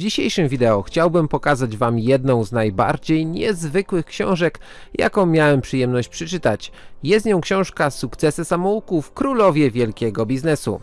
dzisiejszym wideo chciałbym pokazać wam jedną z najbardziej niezwykłych książek, jaką miałem przyjemność przeczytać. Jest nią książka Sukcesy samouków Królowie Wielkiego Biznesu.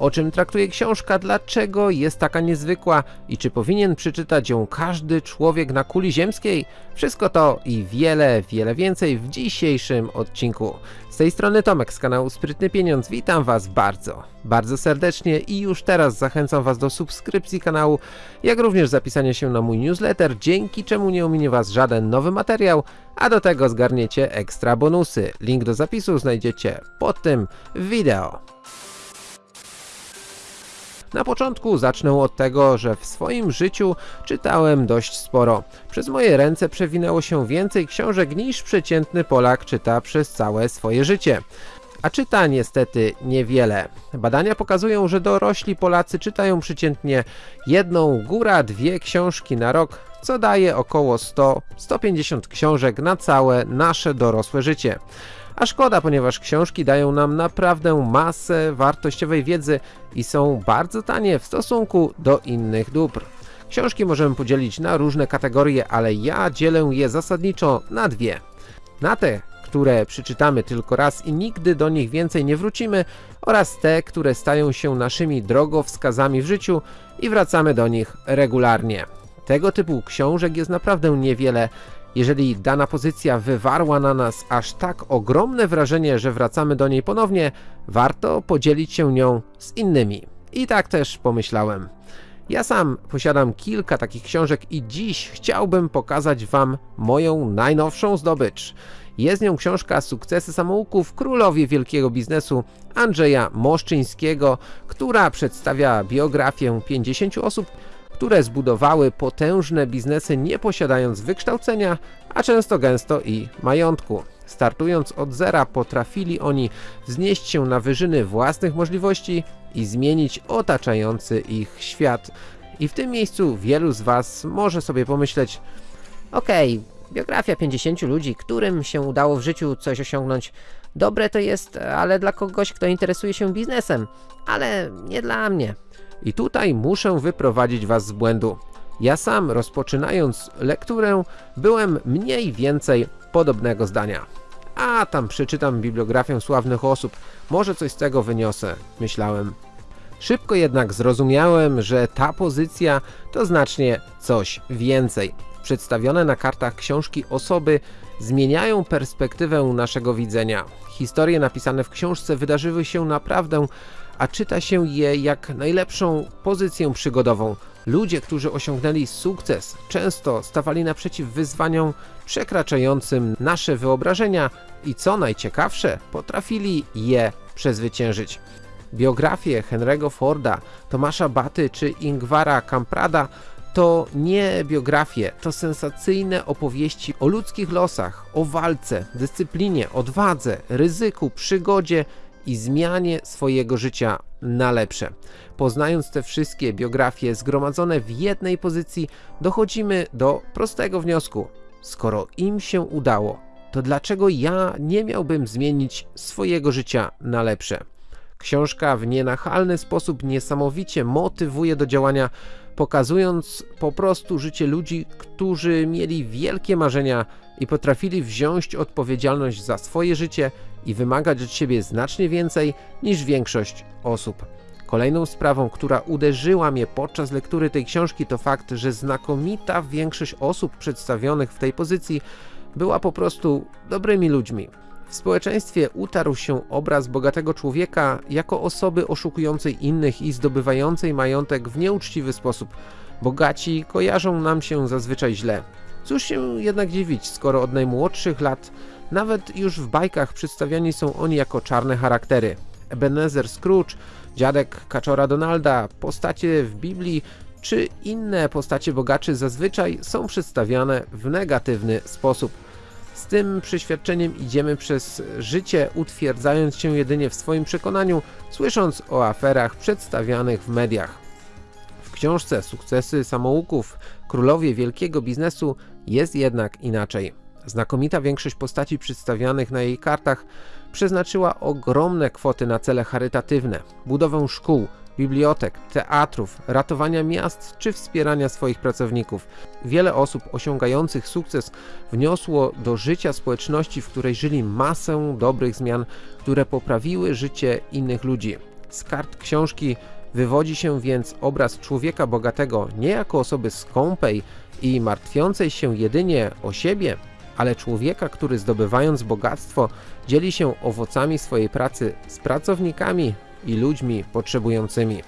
O czym traktuje książka, dlaczego jest taka niezwykła i czy powinien przeczytać ją każdy człowiek na kuli ziemskiej? Wszystko to i wiele, wiele więcej w dzisiejszym odcinku. Z tej strony Tomek z kanału Sprytny Pieniądz, witam was bardzo, bardzo serdecznie i już teraz zachęcam was do subskrypcji kanału, jak również zapisania się na mój newsletter, dzięki czemu nie ominie was żaden nowy materiał, a do tego zgarniecie ekstra bonusy. Link do zapisu znajdziecie pod tym wideo. Na początku zacznę od tego, że w swoim życiu czytałem dość sporo. Przez moje ręce przewinęło się więcej książek niż przeciętny Polak czyta przez całe swoje życie. A czyta niestety niewiele. Badania pokazują, że dorośli Polacy czytają przeciętnie jedną, góra dwie książki na rok, co daje około 100-150 książek na całe nasze dorosłe życie. A szkoda, ponieważ książki dają nam naprawdę masę wartościowej wiedzy i są bardzo tanie w stosunku do innych dóbr. Książki możemy podzielić na różne kategorie, ale ja dzielę je zasadniczo na dwie. Na te, które przeczytamy tylko raz i nigdy do nich więcej nie wrócimy oraz te, które stają się naszymi drogowskazami w życiu i wracamy do nich regularnie. Tego typu książek jest naprawdę niewiele, jeżeli dana pozycja wywarła na nas aż tak ogromne wrażenie, że wracamy do niej ponownie, warto podzielić się nią z innymi. I tak też pomyślałem. Ja sam posiadam kilka takich książek i dziś chciałbym pokazać wam moją najnowszą zdobycz. Jest nią książka Sukcesy samouków Królowie Wielkiego Biznesu Andrzeja Moszczyńskiego, która przedstawia biografię 50 osób, które zbudowały potężne biznesy nie posiadając wykształcenia, a często gęsto i majątku. Startując od zera potrafili oni wznieść się na wyżyny własnych możliwości i zmienić otaczający ich świat. I w tym miejscu wielu z was może sobie pomyśleć Okej, okay, biografia 50 ludzi, którym się udało w życiu coś osiągnąć. Dobre to jest, ale dla kogoś, kto interesuje się biznesem, ale nie dla mnie. I tutaj muszę wyprowadzić was z błędu. Ja sam rozpoczynając lekturę byłem mniej więcej podobnego zdania. A tam przeczytam bibliografię sławnych osób, może coś z tego wyniosę, myślałem. Szybko jednak zrozumiałem, że ta pozycja to znacznie coś więcej. Przedstawione na kartach książki osoby zmieniają perspektywę naszego widzenia. Historie napisane w książce wydarzyły się naprawdę a czyta się je jak najlepszą pozycję przygodową. Ludzie, którzy osiągnęli sukces, często stawali naprzeciw wyzwaniom przekraczającym nasze wyobrażenia i co najciekawsze, potrafili je przezwyciężyć. Biografie Henry'ego Forda, Tomasza Baty czy Ingwara Kamprada to nie biografie, to sensacyjne opowieści o ludzkich losach, o walce, dyscyplinie, odwadze, ryzyku, przygodzie i zmianie swojego życia na lepsze. Poznając te wszystkie biografie zgromadzone w jednej pozycji, dochodzimy do prostego wniosku. Skoro im się udało, to dlaczego ja nie miałbym zmienić swojego życia na lepsze? Książka w nienachalny sposób niesamowicie motywuje do działania, pokazując po prostu życie ludzi, którzy mieli wielkie marzenia i potrafili wziąć odpowiedzialność za swoje życie i wymagać od siebie znacznie więcej niż większość osób. Kolejną sprawą, która uderzyła mnie podczas lektury tej książki to fakt, że znakomita większość osób przedstawionych w tej pozycji była po prostu dobrymi ludźmi. W społeczeństwie utarł się obraz bogatego człowieka jako osoby oszukującej innych i zdobywającej majątek w nieuczciwy sposób. Bogaci kojarzą nam się zazwyczaj źle. Cóż się jednak dziwić, skoro od najmłodszych lat, nawet już w bajkach przedstawiani są oni jako czarne charaktery. Ebenezer Scrooge, dziadek Kaczora Donalda, postacie w Biblii czy inne postacie bogaczy zazwyczaj są przedstawiane w negatywny sposób. Z tym przeświadczeniem idziemy przez życie, utwierdzając się jedynie w swoim przekonaniu, słysząc o aferach przedstawianych w mediach. W książce Sukcesy samouków Królowie Wielkiego Biznesu jest jednak inaczej. Znakomita większość postaci przedstawianych na jej kartach przeznaczyła ogromne kwoty na cele charytatywne, budowę szkół, bibliotek, teatrów, ratowania miast czy wspierania swoich pracowników. Wiele osób osiągających sukces wniosło do życia społeczności, w której żyli masę dobrych zmian, które poprawiły życie innych ludzi. Z kart książki wywodzi się więc obraz człowieka bogatego nie jako osoby skąpej i martwiącej się jedynie o siebie, ale człowieka, który zdobywając bogactwo dzieli się owocami swojej pracy z pracownikami i ludźmi potrzebującymi.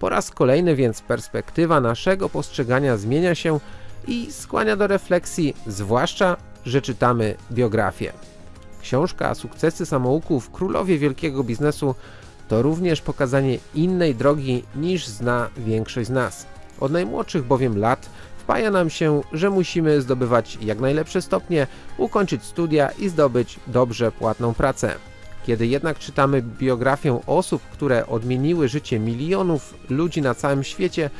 Po raz kolejny więc perspektywa naszego postrzegania zmienia się i skłania do refleksji, zwłaszcza, że czytamy biografię. Książka Sukcesy samouków Królowie Wielkiego Biznesu to również pokazanie innej drogi niż zna większość z nas. Od najmłodszych bowiem lat wpaja nam się, że musimy zdobywać jak najlepsze stopnie, ukończyć studia i zdobyć dobrze płatną pracę. Kiedy jednak czytamy biografię osób, które odmieniły życie milionów ludzi na całym świecie,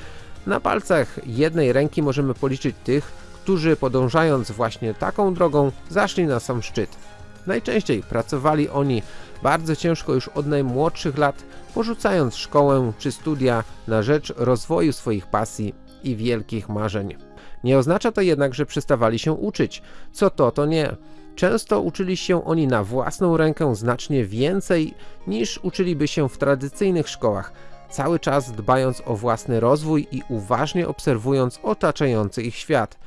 na palcach jednej ręki możemy policzyć tych, którzy podążając właśnie taką drogą zaszli na sam szczyt. Najczęściej pracowali oni bardzo ciężko już od najmłodszych lat, porzucając szkołę czy studia na rzecz rozwoju swoich pasji i wielkich marzeń. Nie oznacza to jednak, że przestawali się uczyć. Co to, to nie. Często uczyli się oni na własną rękę znacznie więcej niż uczyliby się w tradycyjnych szkołach, cały czas dbając o własny rozwój i uważnie obserwując otaczający ich świat.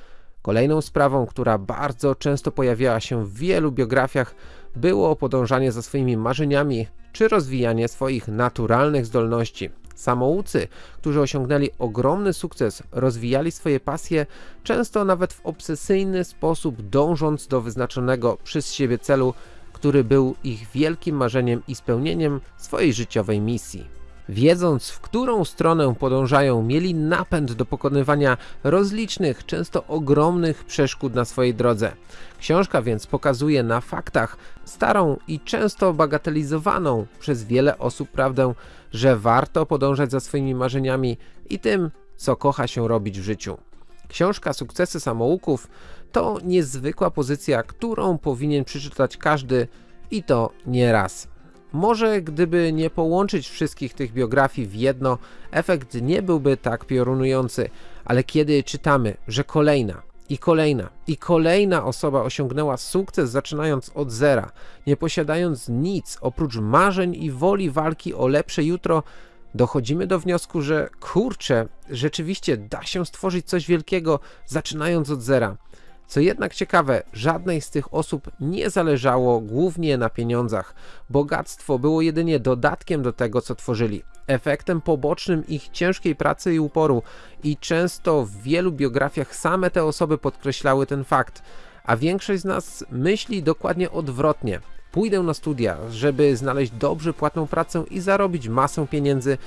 Kolejną sprawą, która bardzo często pojawiała się w wielu biografiach, było podążanie za swoimi marzeniami czy rozwijanie swoich naturalnych zdolności. Samoucy, którzy osiągnęli ogromny sukces, rozwijali swoje pasje, często nawet w obsesyjny sposób dążąc do wyznaczonego przez siebie celu, który był ich wielkim marzeniem i spełnieniem swojej życiowej misji. Wiedząc, w którą stronę podążają, mieli napęd do pokonywania rozlicznych, często ogromnych przeszkód na swojej drodze. Książka więc pokazuje na faktach starą i często bagatelizowaną przez wiele osób prawdę, że warto podążać za swoimi marzeniami i tym, co kocha się robić w życiu. Książka Sukcesy Samouków to niezwykła pozycja, którą powinien przeczytać każdy i to nie raz. Może gdyby nie połączyć wszystkich tych biografii w jedno, efekt nie byłby tak piorunujący, ale kiedy czytamy, że kolejna i kolejna i kolejna osoba osiągnęła sukces zaczynając od zera, nie posiadając nic oprócz marzeń i woli walki o lepsze jutro, dochodzimy do wniosku, że kurczę, rzeczywiście da się stworzyć coś wielkiego zaczynając od zera. Co jednak ciekawe, żadnej z tych osób nie zależało głównie na pieniądzach. Bogactwo było jedynie dodatkiem do tego, co tworzyli, efektem pobocznym ich ciężkiej pracy i uporu i często w wielu biografiach same te osoby podkreślały ten fakt, a większość z nas myśli dokładnie odwrotnie. Pójdę na studia, żeby znaleźć dobrze płatną pracę i zarobić masę pieniędzy,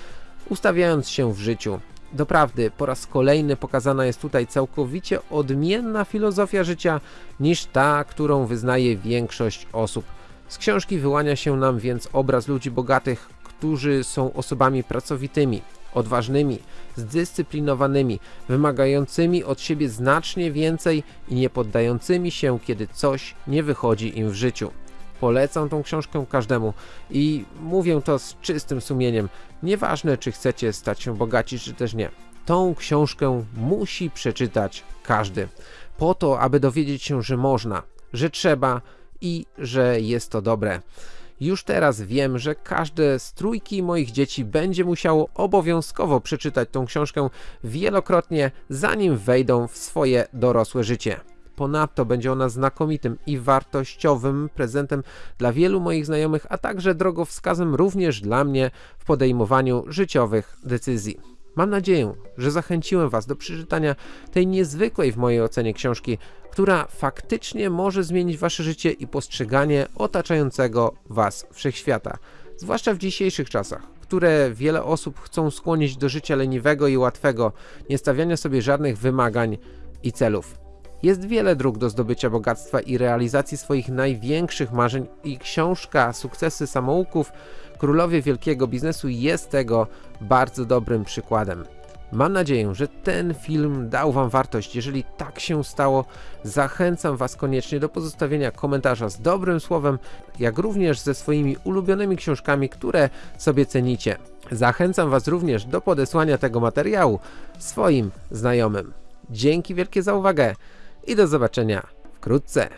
ustawiając się w życiu. Doprawdy, po raz kolejny pokazana jest tutaj całkowicie odmienna filozofia życia niż ta, którą wyznaje większość osób. Z książki wyłania się nam więc obraz ludzi bogatych, którzy są osobami pracowitymi, odważnymi, zdyscyplinowanymi, wymagającymi od siebie znacznie więcej i nie poddającymi się, kiedy coś nie wychodzi im w życiu. Polecam tą książkę każdemu i mówię to z czystym sumieniem. Nieważne, czy chcecie stać się bogaci, czy też nie. Tą książkę musi przeczytać każdy. Po to, aby dowiedzieć się, że można, że trzeba i że jest to dobre. Już teraz wiem, że każde z trójki moich dzieci będzie musiało obowiązkowo przeczytać tą książkę wielokrotnie, zanim wejdą w swoje dorosłe życie. Ponadto będzie ona znakomitym i wartościowym prezentem dla wielu moich znajomych, a także drogowskazem również dla mnie w podejmowaniu życiowych decyzji. Mam nadzieję, że zachęciłem Was do przeczytania tej niezwykłej w mojej ocenie książki, która faktycznie może zmienić Wasze życie i postrzeganie otaczającego Was wszechświata, zwłaszcza w dzisiejszych czasach, które wiele osób chcą skłonić do życia leniwego i łatwego, nie stawiania sobie żadnych wymagań i celów. Jest wiele dróg do zdobycia bogactwa i realizacji swoich największych marzeń i książka Sukcesy Samouków Królowie Wielkiego Biznesu jest tego bardzo dobrym przykładem. Mam nadzieję, że ten film dał Wam wartość. Jeżeli tak się stało, zachęcam Was koniecznie do pozostawienia komentarza z dobrym słowem, jak również ze swoimi ulubionymi książkami, które sobie cenicie. Zachęcam Was również do podesłania tego materiału swoim znajomym. Dzięki wielkie za uwagę i do zobaczenia wkrótce.